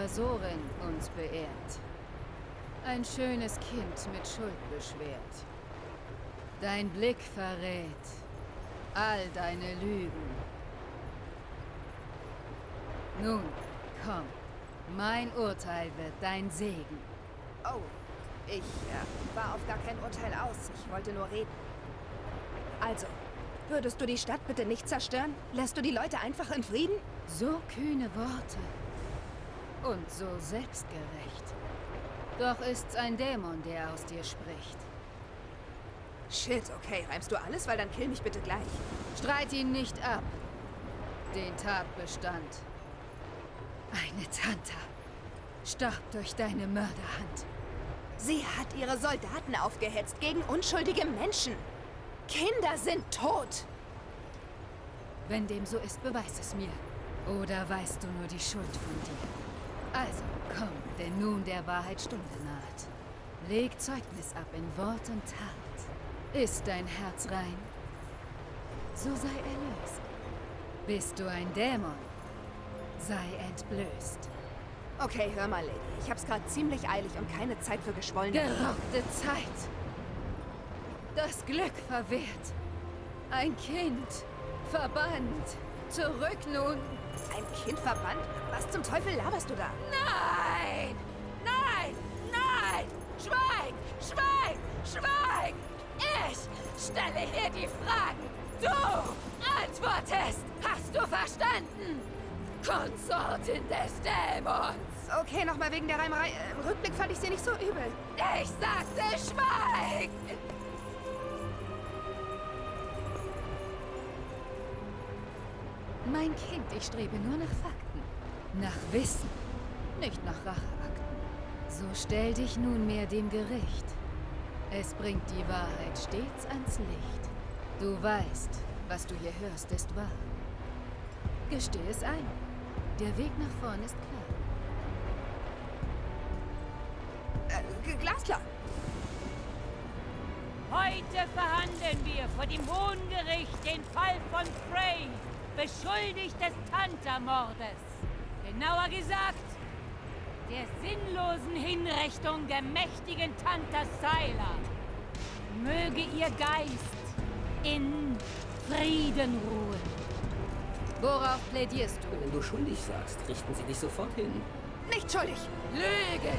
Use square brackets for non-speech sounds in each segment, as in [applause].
Invasorin uns beehrt. Ein schönes Kind mit Schuld beschwert. Dein Blick verrät all deine Lügen. Nun, komm. Mein Urteil wird dein Segen. Oh, ich äh, war auf gar kein Urteil aus. Ich wollte nur reden. Also, würdest du die Stadt bitte nicht zerstören? Lässt du die Leute einfach in Frieden? So kühne Worte. Und so selbstgerecht. Doch ist's ein Dämon, der aus dir spricht. Shit, okay. Reimst du alles? Weil dann kill mich bitte gleich. Streit ihn nicht ab. Den Tatbestand. Eine Tanta starb durch deine Mörderhand. Sie hat ihre Soldaten aufgehetzt gegen unschuldige Menschen. Kinder sind tot. Wenn dem so ist, beweis es mir. Oder weißt du nur die Schuld von dir? Also, komm, denn nun der Wahrheit Stunde naht. Leg Zeugnis ab in Wort und Tat. Ist dein Herz rein? So sei erlöst. Bist du ein Dämon? Sei entblößt. Okay, hör mal, Lady. Ich hab's gerade ziemlich eilig und keine Zeit für geschwollene... Geraubte Zeit. Das Glück verwehrt. Ein Kind. Verbannt. Zurück nun. Ein Kind verbannt? Was zum Teufel laberst du da? Nein! Nein! Nein! Schweig! Schweig! Schweig! Ich stelle hier die Fragen. Du antwortest. Hast du verstanden? Konsortin des Dämons. Okay, nochmal wegen der Reimerei. Äh, Im Rückblick fand ich sie nicht so übel. Ich sagte, schweig! Mein Kind, ich strebe nur nach Fakten. Nach Wissen. Nicht nach Racheakten. So stell dich nunmehr dem Gericht. Es bringt die Wahrheit stets ans Licht. Du weißt, was du hier hörst, ist wahr. Gesteh es ein. Der Weg nach vorn ist klar. Äh, glasklar. Heute verhandeln wir vor dem Hohen Gericht den Fall von Frey, beschuldigt des Tanta-Mordes. Genauer gesagt, der sinnlosen Hinrichtung der mächtigen Tanta Syla. Möge ihr Geist in Frieden ruhen. Worauf plädierst du? Wenn du schuldig sagst, richten sie dich sofort hin. Nicht schuldig! Lügen!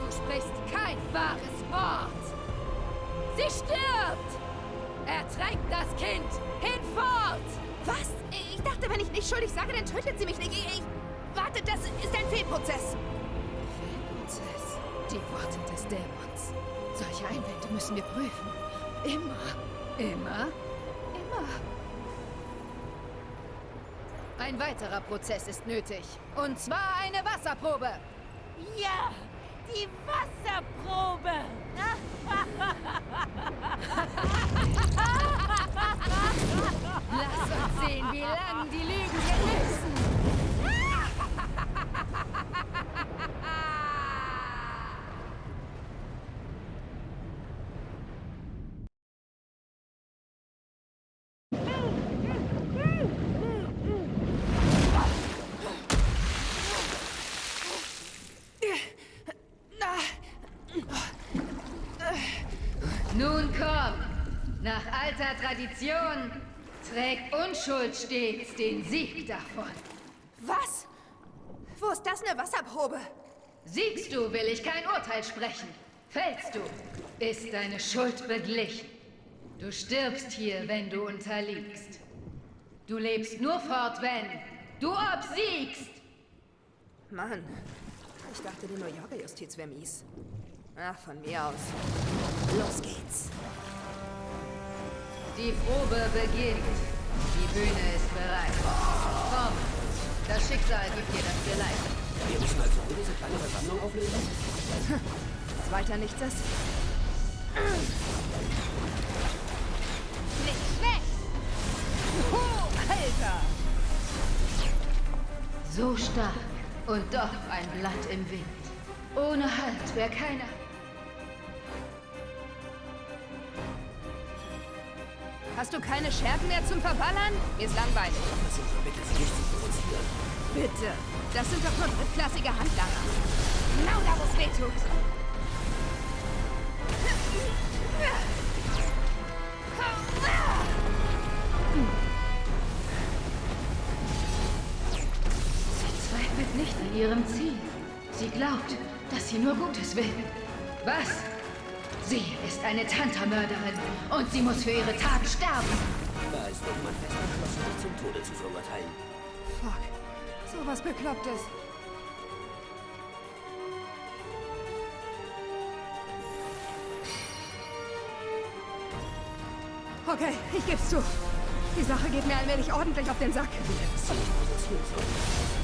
Du sprichst kein wahres Wort! Sie stirbt! Ertränkt das Kind! Schuldig sage, dann tötet sie mich nicht. Ich... ich warte, das ist ein Fehlprozess. Fehlprozess? Die Worte des Dämons. Solche Einwände müssen wir prüfen. Immer. Immer. Immer. Ein weiterer Prozess ist nötig. Und zwar eine Wasserprobe. Ja, die Wasserprobe. Sehen, wie lange die Lügen gelösen. Nun komm! Nach alter Tradition trägt Unschuld stets den Sieg davon. Was? Wo ist das eine Wasserprobe? Siegst du, will ich kein Urteil sprechen. Fällst du, ist deine Schuld beglichen. Du stirbst hier, wenn du unterliegst. Du lebst nur fort, wenn du obsiegst. Mann, ich dachte, die New Yorker Justiz wäre mies. Ach, von mir aus. Los geht's. Die Probe beginnt. Die Bühne ist bereit. Komm, das Schicksal gibt dir das Geleit. Wir müssen also diese kleine Versammlung auflösen? Weiter nichts ist? Nicht schlecht! Oh, Alter! So stark und doch ein Blatt im Wind. Ohne Halt wäre keiner... Hast du keine Schergen mehr zum Verballern? Mir ist langweilig. Bitte, sie nicht zu provozieren. Bitte. Das sind doch nur drittklassige Handlanger. Genau da, wo es weh tut. Sie zweifelt nicht an ihrem Ziel. Sie glaubt, dass sie nur Gutes will. Was? Sie ist eine Tantamörderin und sie muss für ihre Tat sterben. Da ist irgendwann fest entschlossen, dich zum Tode zu verurteilen. Fuck. Sowas Beklopptes. Okay, ich geb's zu. Die Sache geht mir allmählich ordentlich auf den Sack. Du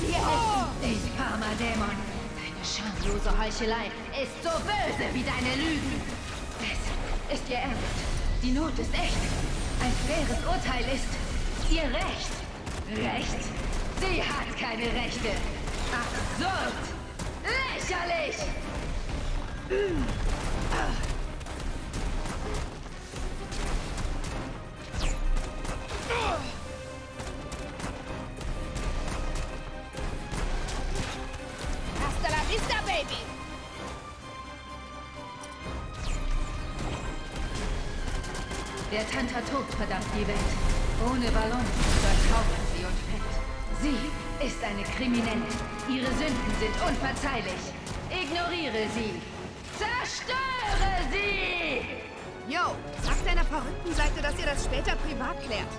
hier. Den Karma-Dämon. Deine schamlose Heuchelei ist so böse wie deine Lügen. Es ist ihr Ernst. Die Not ist echt. Ein faires Urteil ist ihr Recht. Recht? Sie hat keine Rechte. Absurd. Lächerlich. Der Tanta tobt verdammt die Welt. Ohne Ballon übertauchen sie und fett. Sie ist eine Kriminelle. Ihre Sünden sind unverzeihlich. Ignoriere sie. Zerstöre sie! Yo, sag deiner verrückten Seite, dass ihr das später privat klärt.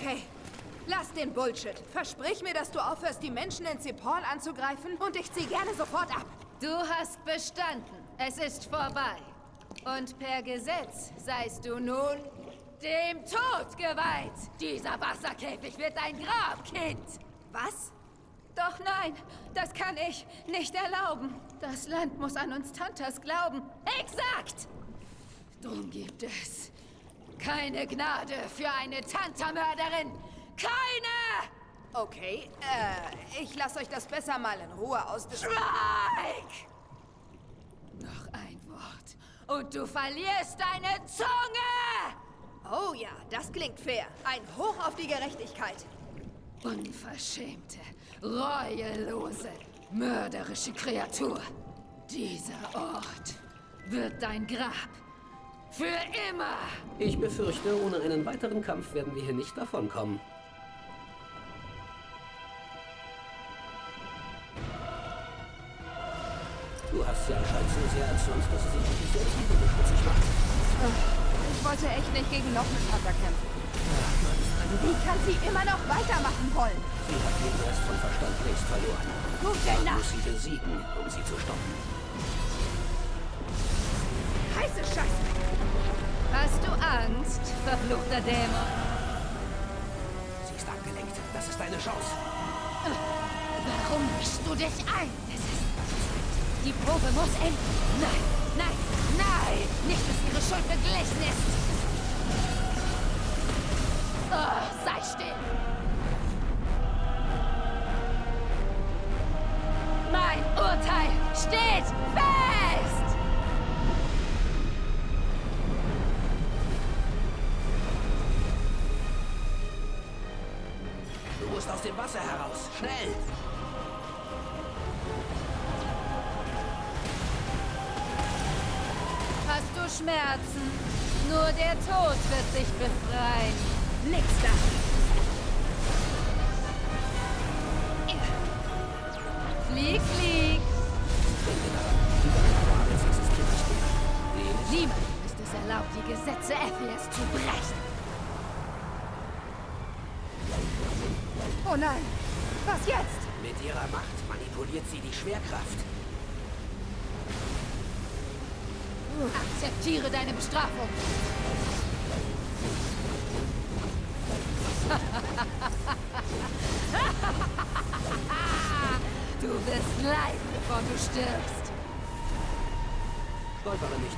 Okay, lass den Bullshit. Versprich mir, dass du aufhörst, die Menschen in Sepal anzugreifen und ich zieh gerne sofort ab. Du hast bestanden. Es ist vorbei. Und per Gesetz seist du nun dem Tod geweiht. Dieser Wasserkäfig wird dein Grab, Kind. Was? Doch nein, das kann ich nicht erlauben. Das Land muss an uns Tantas glauben. Exakt! Drum gibt es keine Gnade für eine Tantamörderin. Keine! Okay, äh, ich lasse euch das besser mal in Ruhe ausdiskutieren. Schweig! Noch ein Wort und du verlierst deine Zunge! Oh ja, das klingt fair. Ein Hoch auf die Gerechtigkeit. Unverschämte, reuelose, mörderische Kreatur. Dieser Ort wird dein Grab. Für immer! Ich befürchte, ohne einen weiteren Kampf werden wir hier nicht davonkommen. Du hast sie anscheinend so sehr erzürnt, dass sie sich auf dich selbst überbeschmutzig macht. Ich wollte echt nicht gegen noch einen Vater kämpfen. Wie kann sie immer noch weitermachen wollen? Sie hat jeden Rest von Verstand längst verloren. Gute Man Nacht. muss sie besiegen, um sie zu stoppen. Heiße Scheiße. Angst, verfluchter Dämon? Sie ist abgelenkt. Das ist deine Chance. Warum mischst du dich ein? Es ist... Die Probe muss enden. Nein, nein, nein! Nicht, dass ihre Schuld beglichen ist! Oh, sei still! Mein Urteil steht fest! Schmerzen? Nur der Tod wird dich befreien. Nix da. Flieg, flieg! Niemandem ist es erlaubt, die Gesetze Ephias zu brechen. Oh nein. Was jetzt? Mit ihrer Macht manipuliert sie die Schwerkraft. Akzeptiere deine Bestrafung. [laughs] du wirst leiden, bevor du stirbst. Stolpere nicht.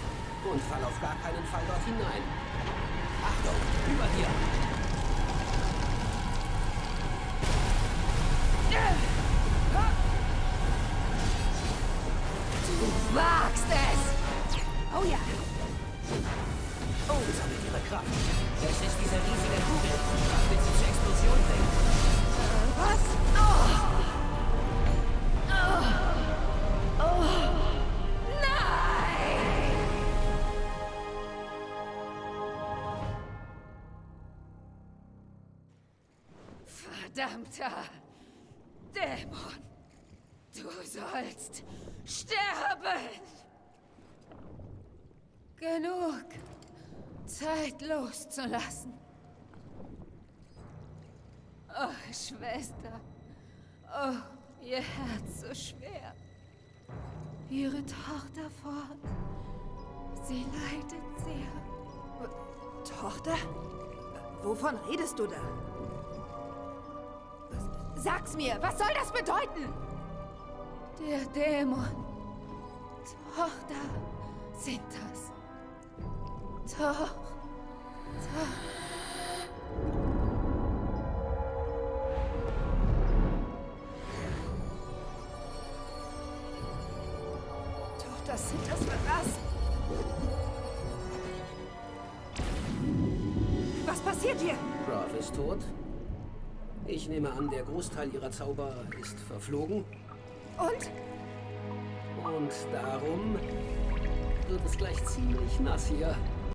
Und fall auf gar keinen Fall dort hinein. Achtung, über dir! Du wagst es! Oh ja. Oh, Kraft. Es ist diese riesige Kugel. Was will sie zur Explosion bringen? Was? Verdammter Dämon! Du sollst sterben! Genug Zeit loszulassen. Oh, Schwester. Oh, ihr Herz so schwer. Ihre Tochter fort. Sie leidet sehr. Tochter? Wovon redest du da? Sag's mir, was soll das bedeuten? Der Dämon. Tochter sind das. Tochter. Tochter sind das für was? Was passiert hier? Prof ist tot. Ich nehme an, der Großteil ihrer Zauber ist verflogen. Und? Und darum wird es gleich ziemlich nass hier.